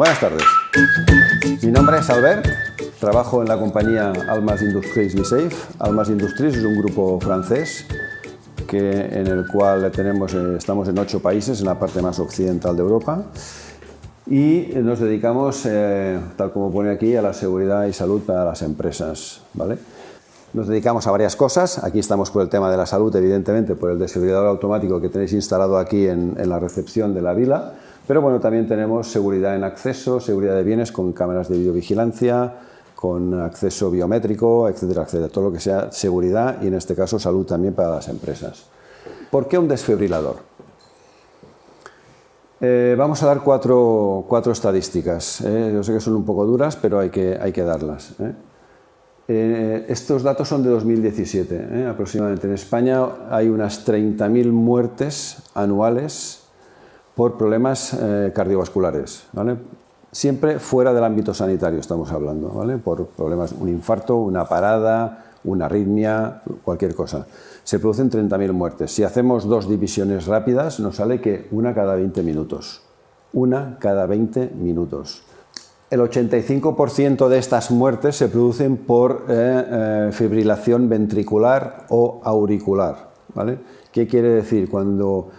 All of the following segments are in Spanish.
Buenas tardes. Mi nombre es Albert, trabajo en la compañía Almas Industries Safe. Almas Industries es un grupo francés que, en el cual tenemos, eh, estamos en ocho países, en la parte más occidental de Europa y nos dedicamos, eh, tal como pone aquí, a la seguridad y salud para las empresas. ¿vale? Nos dedicamos a varias cosas, aquí estamos por el tema de la salud, evidentemente, por el desfibrilador automático que tenéis instalado aquí en, en la recepción de la vila, pero bueno, también tenemos seguridad en acceso, seguridad de bienes con cámaras de videovigilancia, con acceso biométrico, etcétera, etcétera. Todo lo que sea seguridad y en este caso salud también para las empresas. ¿Por qué un desfibrilador? Eh, vamos a dar cuatro, cuatro estadísticas. ¿eh? Yo sé que son un poco duras, pero hay que, hay que darlas. ¿eh? estos datos son de 2017, aproximadamente. En España hay unas 30.000 muertes anuales por problemas cardiovasculares, ¿vale? Siempre fuera del ámbito sanitario estamos hablando, ¿vale? por problemas, un infarto, una parada, una arritmia, cualquier cosa. Se producen 30.000 muertes. Si hacemos dos divisiones rápidas, nos sale que una cada 20 minutos. Una cada 20 minutos. El 85% de estas muertes se producen por eh, eh, fibrilación ventricular o auricular. ¿Qué quiere decir? Cuando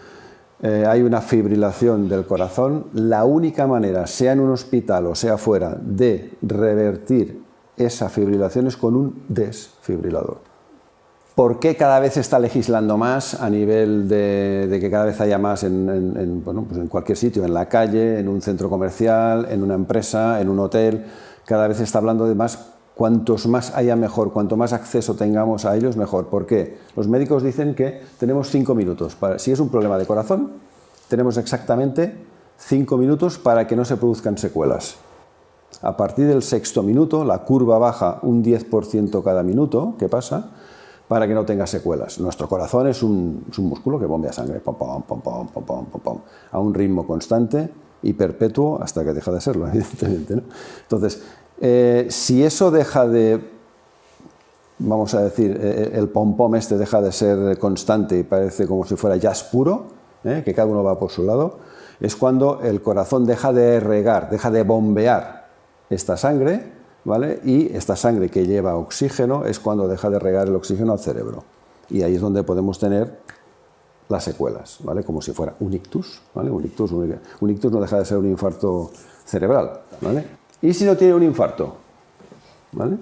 eh, hay una fibrilación del corazón, la única manera, sea en un hospital o sea fuera, de revertir esa fibrilación es con un desfibrilador. ¿Por qué cada vez está legislando más a nivel de, que cada vez haya más en, pues en cualquier sitio, en la calle, en un centro comercial, en una empresa, en un hotel? Cada vez está hablando de más cuantos más haya mejor, cuanto más acceso tengamos a ellos, mejor. ¿Por qué? Los médicos dicen que tenemos cinco minutos. Para, si es un problema de corazón, tenemos exactamente cinco minutos para que no se produzcan secuelas. A partir del sexto minuto, la curva baja un 10% cada minuto, ¿qué pasa? Para que no tenga secuelas. Nuestro corazón es un, músculo que bombea sangre, a un ritmo constante y perpetuo hasta que deja de serlo, evidentemente. Entonces, eh, si eso deja de, vamos a decir, eh, el pom-pom este deja de ser constante y parece como si fuera jazz puro, eh, que cada uno va por su lado, es cuando el corazón deja de regar, deja de bombear esta sangre, ¿vale? y esta sangre que lleva oxígeno es cuando deja de regar el oxígeno al cerebro. Y ahí es donde podemos tener las secuelas, ¿vale? como si fuera un ictus. ¿vale? Un, ictus un ictus no deja de ser un infarto cerebral. ¿vale? ¿Y si no tiene un infarto? ¿Vale?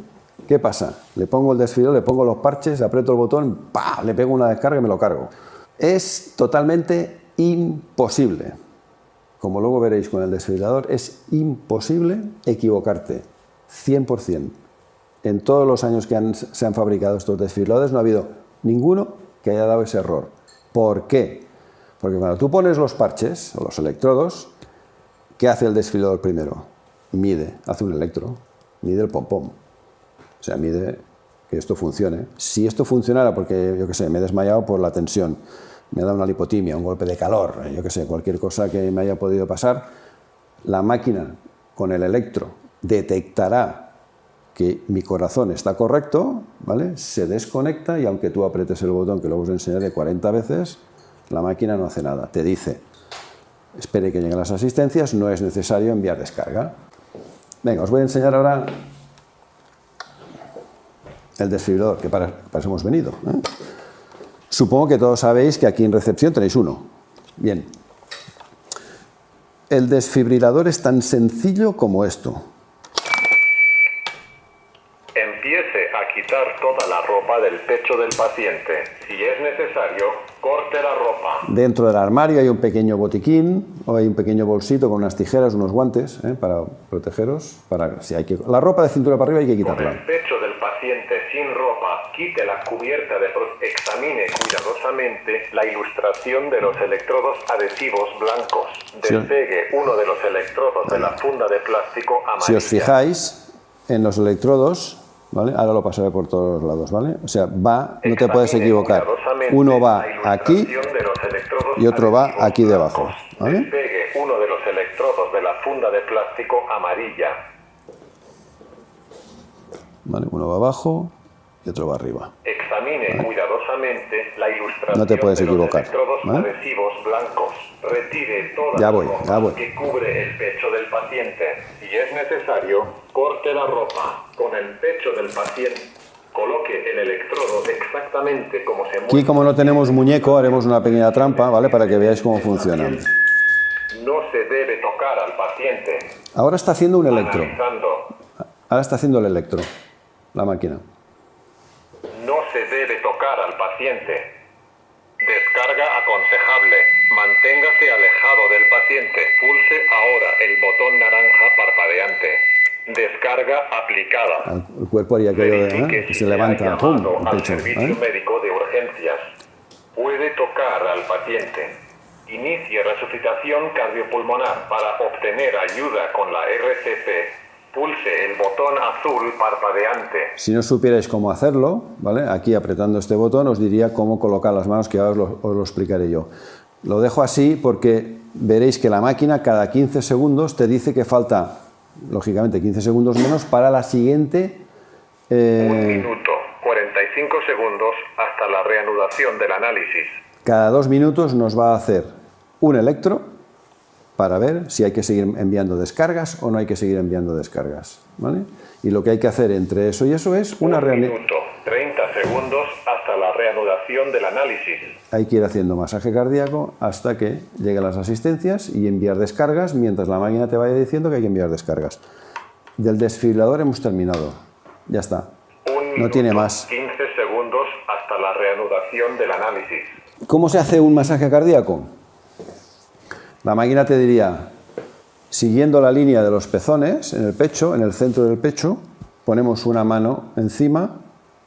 ¿Qué pasa? Le pongo el desfibrilador, le pongo los parches, aprieto el botón, ¡pah! le pego una descarga y me lo cargo. Es totalmente imposible. Como luego veréis con el desfibrilador, es imposible equivocarte. 100%. En todos los años que se han fabricado estos desfibriladores no ha habido ninguno que haya dado ese error. ¿Por qué? Porque cuando tú pones los parches o los electrodos, ¿qué hace el desfibrilador primero? Mide, hace un electro, mide el pom-pom. O sea, mide que esto funcione. Si esto funcionara porque, yo qué sé, me he desmayado por la tensión, me dado una lipotimia, un golpe de calor, yo qué sé, cualquier cosa que me haya podido pasar, la máquina con el electro detectará que mi corazón está correcto, ¿vale? se desconecta y aunque tú apretes el botón, que luego os enseñaré 40 veces, la máquina no hace nada, te dice, espere que lleguen las asistencias, no es necesario enviar descarga. Venga, os voy a enseñar ahora el desfibrilador, que para, eso hemos venido. ¿eh? Supongo que todos sabéis que aquí en recepción tenéis uno. Bien. El desfibrilador es tan sencillo como esto. toda la ropa del pecho del paciente. Si es necesario, corte la ropa. Dentro del armario hay un pequeño botiquín o hay un pequeño bolsito con unas tijeras, unos guantes ¿eh? para protegeros. Para, si hay que, la ropa de cintura para arriba hay que quitarla. Con el pecho del paciente sin ropa, quite la cubierta de examine cuidadosamente la ilustración de los electrodos adhesivos blancos. Despegue uno de los electrodos de la funda de plástico amarilla. Si os fijáis, en los electrodos ¿vale? Ahora lo pasaré por todos lados, ¿vale? O sea, va, no te puedes equivocar. Uno va aquí y otro va aquí debajo, ¿vale? Despegue uno de los electrodos de la funda de plástico amarilla. ¿Vale? Uno va abajo y otro va arriba. Examine cuidadosamente la ilustración No te puedes de los equivocar, electrodos ¿vale? adhesivos blancos. Retire todas Ya voy, las ya voy. que cubre el pecho del paciente. Si es necesario, corte la ropa con el pecho del paciente. Coloque el electrodo exactamente como se Aquí, mueve. como no tenemos muñeco, haremos una pequeña trampa, ¿vale? Para que veáis cómo funciona. No se debe tocar al paciente. Ahora está haciendo un electro. Ahora está haciendo el electro, la máquina. Se debe tocar al paciente. Descarga aconsejable. Manténgase alejado del paciente. Pulse ahora el botón naranja parpadeante. Descarga aplicada. El cuerpo haría aquello de, Verifique ¿eh? que si se levanta, ¡pum! el al pecho. servicio ¿eh? médico de urgencias. Puede tocar al paciente. Inicie resucitación cardiopulmonar para obtener ayuda con la RCP. Pulse el botón azul parpadeante. Si no supierais cómo hacerlo, ¿vale? Aquí apretando este botón os diría cómo colocar las manos, que ahora os lo, os lo explicaré yo. Lo dejo así porque veréis que la máquina cada 15 segundos te dice que falta, lógicamente, 15 segundos menos para la siguiente... Un eh, minuto, 45 segundos hasta la reanudación del análisis. cada dos minutos nos va a hacer un electro para ver si hay que seguir enviando descargas o no hay que seguir enviando descargas. ¿vale? Y lo que hay que hacer entre eso y eso es una minuto, 30 segundos hasta la reanudación del análisis. Hay que ir haciendo masaje cardíaco hasta que lleguen las asistencias y enviar descargas mientras la máquina te vaya diciendo que hay que enviar descargas. Del desfibrilador hemos terminado. Ya está. Un No tiene más. 15 segundos hasta la reanudación del análisis. ¿Cómo se hace un masaje cardíaco? La máquina te diría, siguiendo la línea de los pezones en el pecho, en el centro del pecho, ponemos una mano encima,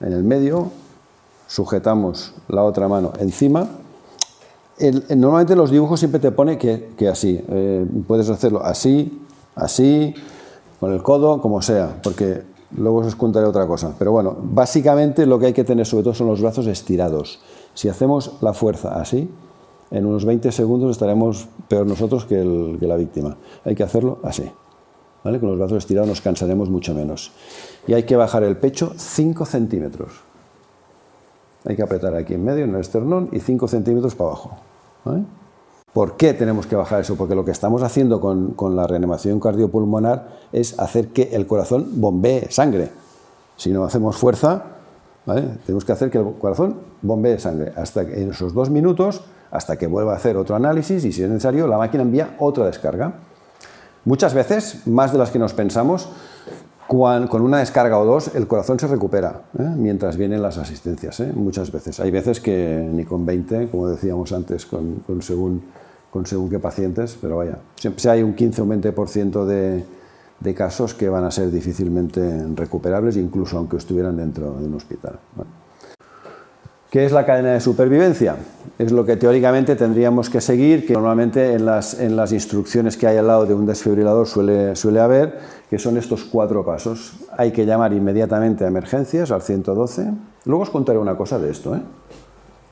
en el medio, sujetamos la otra mano encima. El- normalmente los dibujos siempre te pone que, que así, eh, puedes hacerlo así, así, con el codo, como sea, porque luego os contaré otra cosa. Pero bueno, básicamente lo que hay que tener sobre todo son los brazos estirados. Si hacemos la fuerza así, en unos 20 segundos estaremos peor nosotros que, el- que la víctima. Hay que hacerlo así. ¿vale? Con los brazos estirados nos cansaremos mucho menos. Y hay que bajar el pecho 5 centímetros. Hay que apretar aquí en medio, en el esternón, y 5 centímetros para abajo. ¿vale? ¿Por qué tenemos que bajar eso? Porque lo que estamos haciendo con, con la reanimación cardiopulmonar es hacer que el corazón bombee sangre. Si no hacemos fuerza, ¿vale? tenemos que hacer que el corazón bombee sangre. Hasta que en esos dos minutos, hasta que vuelva a hacer otro análisis y si es necesario, la máquina envía otra descarga. Muchas veces, más de las que nos pensamos, con una descarga o dos, el corazón se recupera ¿eh? mientras vienen las asistencias. ¿eh? Muchas veces. Hay veces que ni con 20, como decíamos antes, con según, con según qué pacientes, pero vaya, siempre hay un 15 o un 20% de, de casos que van a ser difícilmente recuperables, incluso aunque estuvieran dentro de un hospital. ¿Qué es la cadena de supervivencia? Es lo que teóricamente tendríamos que seguir, que normalmente en las, en las instrucciones que hay al lado de un desfibrilador suele, suele haber, que son estos cuatro pasos. Hay que llamar inmediatamente a emergencias, al 112. Luego os contaré una cosa de esto, ¿eh?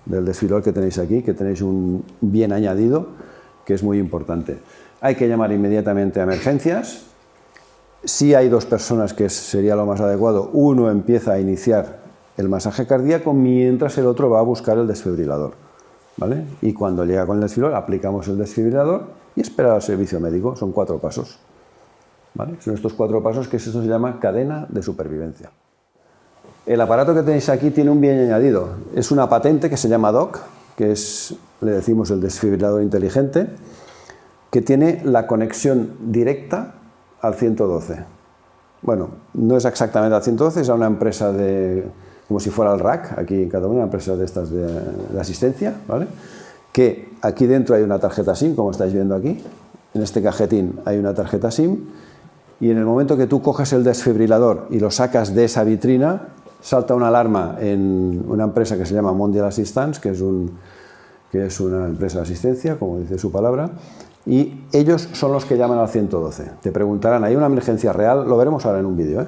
del desfibrilador que tenéis aquí, que tenéis un bien añadido, que es muy importante. Hay que llamar inmediatamente a emergencias. Si hay dos personas, que sería lo más adecuado, uno empieza a iniciar el masaje cardíaco mientras el otro va a buscar el desfibrilador. ¿vale? Y cuando llega con el desfibrilador, aplicamos el desfibrilador y esperar al servicio médico. Son cuatro pasos. ¿vale? Son estos cuatro pasos que eso se llama cadena de supervivencia. El aparato que tenéis aquí tiene un bien añadido. Es una patente que se llama DOC, que es, le decimos, el desfibrilador inteligente, que tiene la conexión directa al 112. Bueno, no es exactamente al 112, es a una empresa de, como si fuera el RAC, aquí en Cataluña, una empresa de estas de, de asistencia, ¿vale? Que aquí dentro hay una tarjeta SIM, como estáis viendo aquí. En este cajetín hay una tarjeta SIM y en el momento que tú coges el desfibrilador y lo sacas de esa vitrina, salta una alarma en una empresa que se llama Mondial Assistance, que es, un, que es una empresa de asistencia, como dice su palabra, y ellos son los que llaman al 112. Te preguntarán, ¿hay una emergencia real? Lo veremos ahora en un vídeo. ¿eh?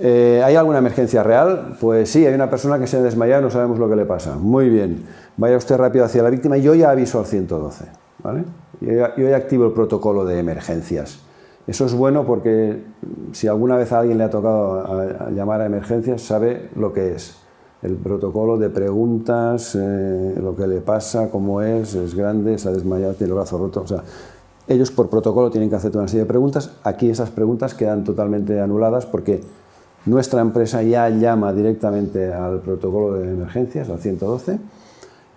Eh, ¿Hay alguna emergencia real? Pues sí, hay una persona que se ha desmayado y no sabemos lo que le pasa. Muy bien, vaya usted rápido hacia la víctima y yo ya aviso al 112. ¿vale? Yo, ya, yo ya activo el protocolo de emergencias. Eso es bueno porque si alguna vez a alguien le ha tocado llamar a emergencias, sabe lo que es. El protocolo de preguntas, eh, lo que le pasa, cómo es, es grande, se ha desmayado, tiene el brazo roto. O sea, ellos por protocolo tienen que hacer una serie de preguntas. Aquí esas preguntas quedan totalmente anuladas porque nuestra empresa ya llama directamente al protocolo de emergencias, al 112,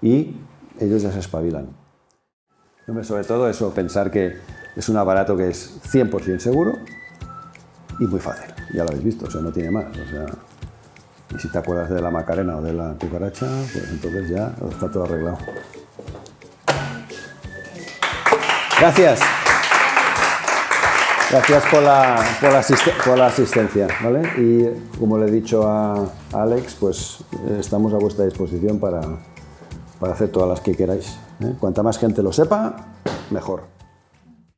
y ellos ya se espabilan. Sobre todo eso, pensar que es un aparato que es 100% seguro y muy fácil. Ya lo habéis visto, o sea, no tiene más. Y si te acuerdas de la Macarena o de la cucaracha, pues entonces ya está todo arreglado. Gracias. Gracias por la, por la, asistencia. ¿vale? Y como le he dicho a Alex, pues eh, estamos a vuestra disposición para, para hacer todas las que queráis. ¿eh? Cuanta más gente lo sepa, mejor.